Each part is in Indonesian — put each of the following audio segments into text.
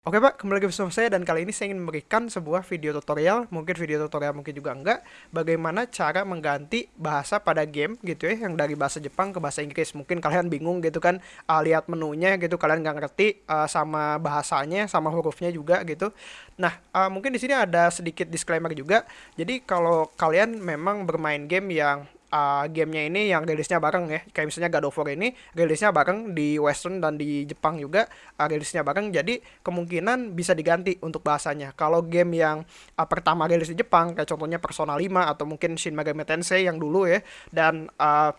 Oke Pak, kembali lagi bersama saya dan kali ini saya ingin memberikan sebuah video tutorial, mungkin video tutorial mungkin juga enggak, bagaimana cara mengganti bahasa pada game gitu ya, yang dari bahasa Jepang ke bahasa Inggris. Mungkin kalian bingung gitu kan, uh, lihat menunya gitu, kalian nggak ngerti uh, sama bahasanya, sama hurufnya juga gitu. Nah, uh, mungkin di sini ada sedikit disclaimer juga. Jadi kalau kalian memang bermain game yang uh, gamenya ini yang rilisnya bareng ya. Kayak misalnya God of War ini rilisnya bareng di Western dan di Jepang juga uh, rilisnya bareng. Jadi kemungkinan bisa diganti untuk bahasanya. Kalau game yang uh, pertama rilis di Jepang kayak contohnya Persona 5 atau mungkin Shin Megami Tensei yang dulu ya dan uh,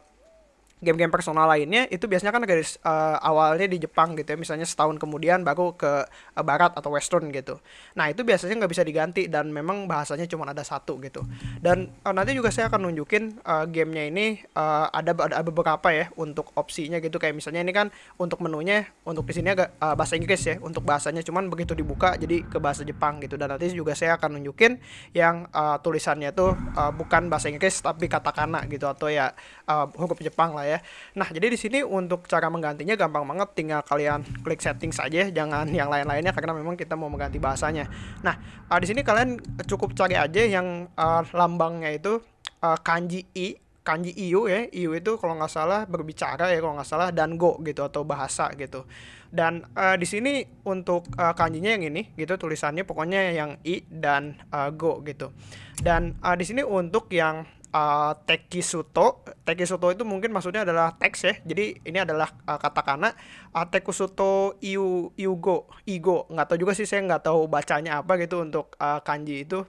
game-game personal lainnya itu biasanya kan garis uh, awalnya di Jepang gitu ya misalnya setahun kemudian baru ke uh, barat atau western gitu. Nah itu biasanya nggak bisa diganti dan memang bahasanya cuma ada satu gitu. Dan uh, nanti juga saya akan nunjukin uh, gamenya ini uh, ada ada beberapa ya untuk opsinya gitu. Kayak misalnya ini kan untuk menunya untuk di sini agak uh, bahasa Inggris ya untuk bahasanya cuman begitu dibuka jadi ke bahasa Jepang gitu. Dan nanti juga saya akan nunjukin yang uh, tulisannya tuh uh, bukan bahasa Inggris tapi katakana gitu atau ya uh, huruf Jepang lah ya ya. Nah, jadi di sini untuk cara menggantinya gampang banget, tinggal kalian klik setting saja, jangan yang lain-lainnya karena memang kita mau mengganti bahasanya. Nah, uh, di sini kalian cukup cari aja yang uh, lambangnya itu uh, kanji i kanji iu ya iu itu kalau nggak salah berbicara ya kalau nggak salah dan go gitu atau bahasa gitu dan uh, di sini untuk uh, kanjinya yang ini gitu tulisannya pokoknya yang i dan uh, go gitu dan uh, di sini untuk yang uh, tekisuto. Tekisuto itu mungkin maksudnya adalah teks ya. Jadi ini adalah uh, katakana uh, tekisuto iu iugo igo. Nggak tahu juga sih saya nggak tahu bacanya apa gitu untuk uh, kanji itu.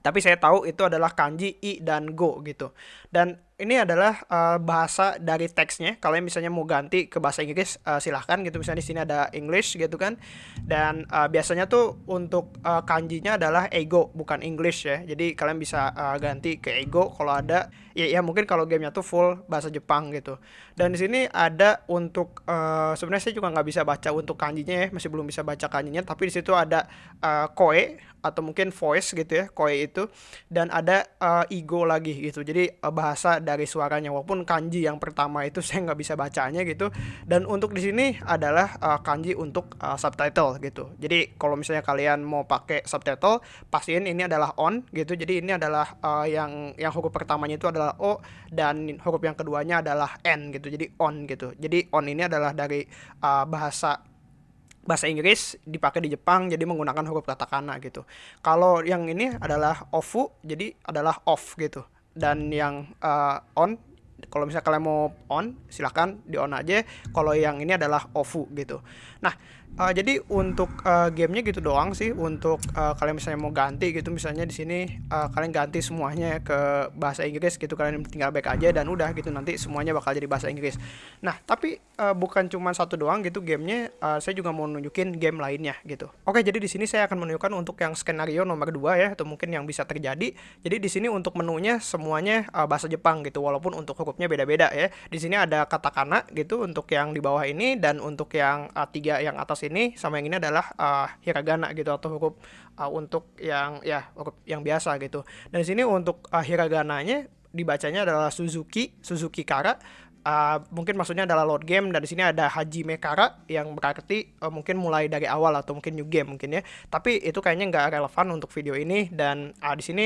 Tapi saya tahu itu adalah kanji i dan go gitu. Dan ini adalah uh, bahasa dari teksnya. Kalau misalnya mau ganti ke bahasa Inggris uh, silahkan gitu. Misalnya di sini ada English gitu kan. Dan uh, biasanya tuh untuk uh, kanjinya adalah ego bukan English ya. Jadi kalian bisa uh, ganti ke ego kalau ada. Ya, ya mungkin kalau gamenya tuh full bahasa Jepang gitu. Dan di sini ada untuk uh, sebenarnya saya juga nggak bisa baca untuk kanjinya ya. Masih belum bisa baca kanjinya. Tapi di situ ada uh, koe atau mungkin voice gitu ya koe itu dan ada uh, ego lagi gitu jadi uh, bahasa dari suaranya walaupun kanji yang pertama itu saya nggak bisa bacanya gitu. Dan untuk di sini adalah uh, kanji untuk uh, subtitle gitu. Jadi kalau misalnya kalian mau pakai subtitle pastiin ini adalah on gitu. Jadi ini adalah uh, yang yang huruf pertamanya itu adalah o dan huruf yang keduanya adalah n gitu. Jadi on gitu. Jadi on ini adalah dari uh, bahasa bahasa Inggris dipakai di Jepang jadi menggunakan huruf katakana gitu. Kalau yang ini adalah ofu jadi adalah off gitu. Dan yang uh, on kalau misalnya kalian mau on silahkan di on aja. Kalau yang ini adalah ofu gitu. Nah uh, jadi untuk uh, gamenya gitu doang sih. Untuk uh, kalian misalnya mau ganti gitu misalnya di sini uh, kalian ganti semuanya ke bahasa Inggris gitu. Kalian tinggal back aja dan udah gitu nanti semuanya bakal jadi bahasa Inggris. Nah tapi uh, bukan cuma satu doang gitu gamenya uh, saya juga mau nunjukin game lainnya gitu. Oke jadi di sini saya akan menunjukkan untuk yang skenario nomor 2 ya atau mungkin yang bisa terjadi. Jadi di sini untuk menunya semuanya uh, bahasa Jepang gitu walaupun untuk hurufnya beda-beda ya. Di sini ada katakana gitu untuk yang di bawah ini dan untuk yang uh, tiga yang atas ini sama yang ini adalah uh, hiragana gitu atau huruf uh, untuk yang ya huruf yang biasa gitu. Dan di sini untuk uh, hiragananya dibacanya adalah Suzuki Suzuki Kara. Uh, mungkin maksudnya adalah load game dan di sini ada Haji Mekara yang berarti uh, mungkin mulai dari awal atau mungkin new game mungkin ya. Tapi itu kayaknya nggak relevan untuk video ini dan uh, di sini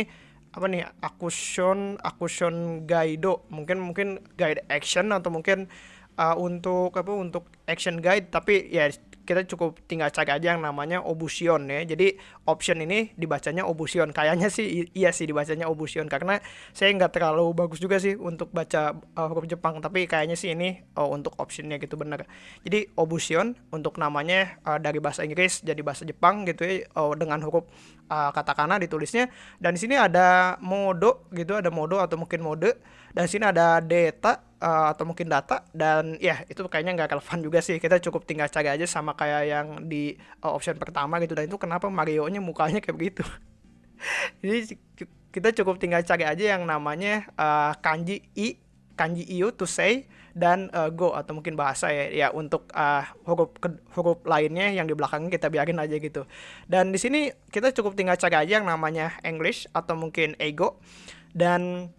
apa nih akusion akusion guide mungkin mungkin guide action atau mungkin uh, untuk apa untuk action guide. Tapi ya kita cukup tinggal cari aja yang namanya obusion ya. Jadi option ini dibacanya obusion. Kayaknya sih iya sih dibacanya obusion karena saya nggak terlalu bagus juga sih untuk baca uh, huruf Jepang. Tapi kayaknya sih ini uh, untuk optionnya gitu bener. Jadi obusion untuk namanya uh, dari bahasa Inggris jadi bahasa Jepang gitu ya uh, dengan huruf uh, katakana ditulisnya. Dan di sini ada mode gitu, ada mode atau mungkin mode. Dan di sini ada data uh, atau mungkin data dan ya itu kayaknya nggak relevan juga sih. Kita cukup tinggal cari aja sama kayak yang di uh, option pertama gitu. Dan itu kenapa Mario nya mukanya kayak begitu? Jadi kita cukup tinggal cari aja yang namanya uh, kanji i kanji iu to say dan uh, go atau mungkin bahasa ya. Ya untuk uh, huruf huruf lainnya yang di belakangnya kita biarin aja gitu. Dan di sini kita cukup tinggal cari aja yang namanya English atau mungkin ego. Dan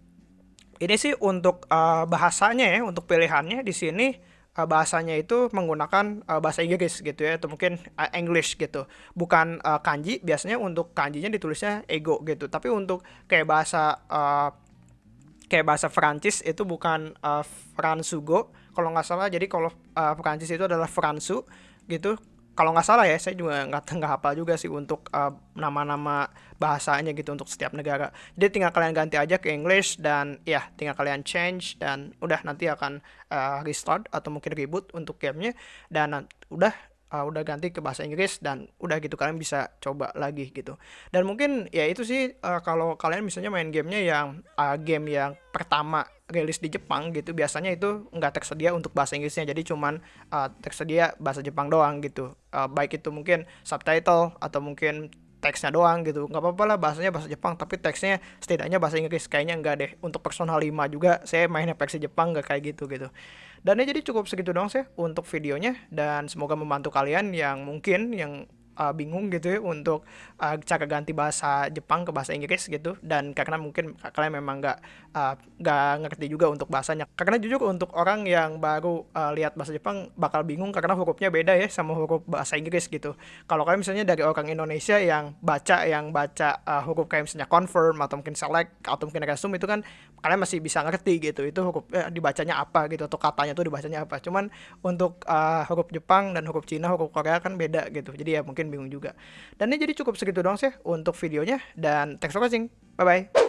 ini sih untuk uh, bahasanya ya, untuk pilihannya di sini uh, bahasanya itu menggunakan uh, bahasa Inggris gitu ya atau mungkin uh, English gitu. Bukan uh, kanji biasanya untuk kanjinya ditulisnya ego gitu. Tapi untuk kayak bahasa uh, kayak bahasa Prancis itu bukan uh, Fransugo. Kalau nggak salah jadi kalau uh, Prancis itu adalah Fransu gitu kalau nggak salah ya saya juga nggak nggak hafal juga sih untuk uh, nama-nama bahasanya gitu untuk setiap negara. Jadi tinggal kalian ganti aja ke English dan ya tinggal kalian change dan udah nanti akan uh, restart atau mungkin reboot untuk gamenya. Dan udah uh, udah ganti ke bahasa Inggris dan udah gitu kalian bisa coba lagi gitu. Dan mungkin ya itu sih uh, kalau kalian misalnya main gamenya yang uh, game yang pertama rilis di Jepang gitu biasanya itu nggak tersedia untuk bahasa Inggrisnya. Jadi cuman uh, tersedia bahasa Jepang doang gitu. Uh, baik itu mungkin subtitle atau mungkin teksnya doang gitu. Nggak apa-apa lah bahasanya bahasa Jepang tapi teksnya setidaknya bahasa Inggris. Kayaknya enggak deh untuk personal 5 juga saya mainnya versi Jepang nggak kayak gitu gitu. Dan ya jadi cukup segitu doang sih untuk videonya dan semoga membantu kalian yang mungkin yang uh, bingung gitu ya untuk uh, cara ganti bahasa Jepang ke bahasa Inggris gitu. Dan karena mungkin kalian memang nggak uh, nggak uh, ngerti juga untuk bahasanya. Karena jujur untuk orang yang baru uh, lihat bahasa Jepang bakal bingung karena hurufnya beda ya sama huruf bahasa Inggris gitu. Kalau kalian misalnya dari orang Indonesia yang baca yang baca uh, huruf kayak misalnya confirm atau mungkin select atau mungkin resume itu kan kalian masih bisa ngerti gitu itu huruf eh, dibacanya apa gitu atau katanya tuh dibacanya apa. Cuman untuk uh, huruf Jepang dan huruf Cina huruf Korea kan beda gitu. Jadi ya mungkin bingung juga. Dan ini jadi cukup segitu doang sih untuk videonya dan thanks for watching. Bye bye